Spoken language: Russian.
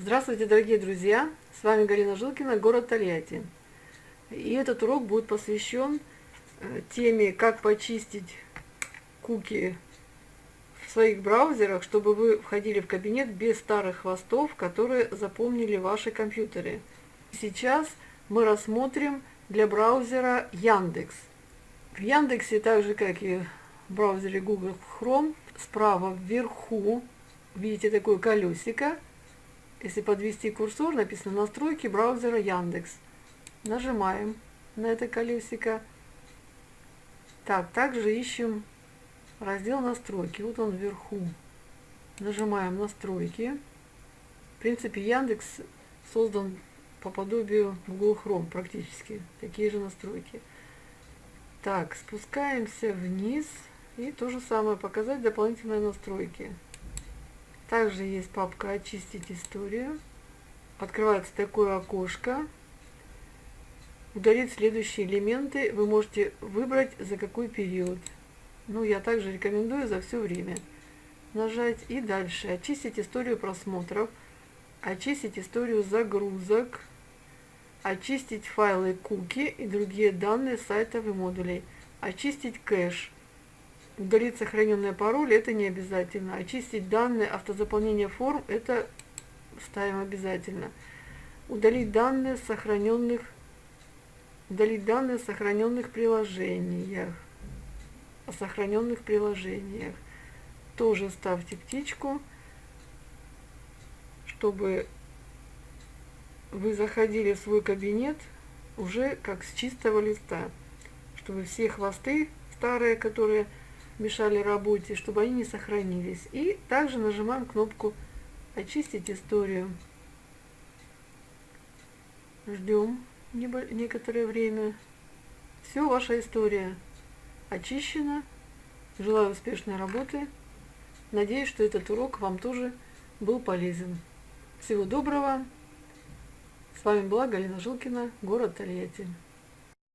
Здравствуйте, дорогие друзья! С вами Галина Жилкина, город Тольятти. И этот урок будет посвящен э, теме, как почистить куки в своих браузерах, чтобы вы входили в кабинет без старых хвостов, которые запомнили ваши компьютеры. Сейчас мы рассмотрим для браузера Яндекс. В Яндексе, так же как и в браузере Google Chrome, справа вверху видите такое колесико – если подвести курсор, написано «Настройки браузера Яндекс». Нажимаем на это колесико. Так, также ищем раздел «Настройки». Вот он вверху. Нажимаем «Настройки». В принципе, Яндекс создан по подобию Google Chrome практически. Такие же настройки. Так, спускаемся вниз. И то же самое, показать дополнительные настройки. Также есть папка «Очистить историю». Открывается такое окошко. Удалить следующие элементы вы можете выбрать за какой период. Ну, я также рекомендую за все время. Нажать и дальше. Очистить историю просмотров. Очистить историю загрузок. Очистить файлы куки и другие данные сайтов и модулей. Очистить кэш. Удалить сохраненные пароли это не обязательно. Очистить данные автозаполнения форм это ставим обязательно. Удалить данные сохраненных удалить данные сохраненных приложениях. О сохраненных приложениях. Тоже ставьте птичку, чтобы вы заходили в свой кабинет уже как с чистого листа. Чтобы все хвосты старые, которые мешали работе, чтобы они не сохранились. И также нажимаем кнопку «Очистить историю». Ждем некоторое время. Все, ваша история очищена. Желаю успешной работы. Надеюсь, что этот урок вам тоже был полезен. Всего доброго. С вами была Галина Жилкина, город Тольятти.